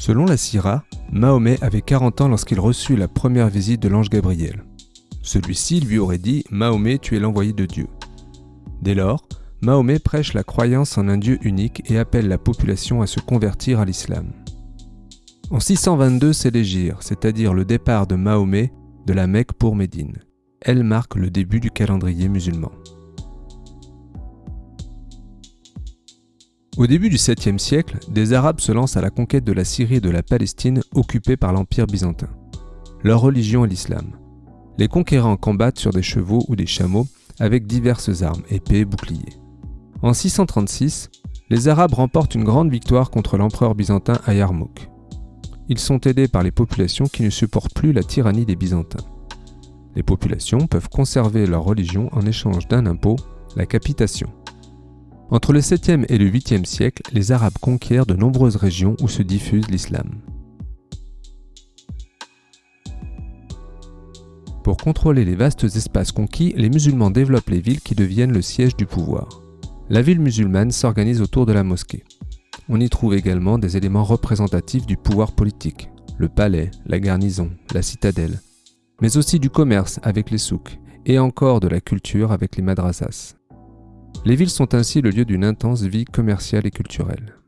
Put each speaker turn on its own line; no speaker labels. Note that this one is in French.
Selon la Syrah, Mahomet avait 40 ans lorsqu'il reçut la première visite de l'ange Gabriel. Celui-ci lui aurait dit Mahomet, tu es l'envoyé de Dieu. Dès lors, Mahomet prêche la croyance en un Dieu unique et appelle la population à se convertir à l'islam. En 622, c'est l'Égir, c'est-à-dire le départ de Mahomet de la Mecque pour Médine. Elle marque le début du calendrier musulman. Au début du 7e siècle, des Arabes se lancent à la conquête de la Syrie et de la Palestine occupées par l'Empire byzantin. Leur religion est l'islam. Les conquérants combattent sur des chevaux ou des chameaux avec diverses armes, épées, boucliers. En 636, les Arabes remportent une grande victoire contre l'empereur byzantin à Yarmouk. Ils sont aidés par les populations qui ne supportent plus la tyrannie des Byzantins. Les populations peuvent conserver leur religion en échange d'un impôt, la capitation. Entre le 7e et le 8e siècle, les Arabes conquièrent de nombreuses régions où se diffuse l'islam. Pour contrôler les vastes espaces conquis, les musulmans développent les villes qui deviennent le siège du pouvoir. La ville musulmane s'organise autour de la mosquée. On y trouve également des éléments représentatifs du pouvoir politique, le palais, la garnison, la citadelle, mais aussi du commerce avec les souks et encore de la culture avec les madrasas. Les villes sont ainsi le lieu d'une intense vie commerciale et culturelle.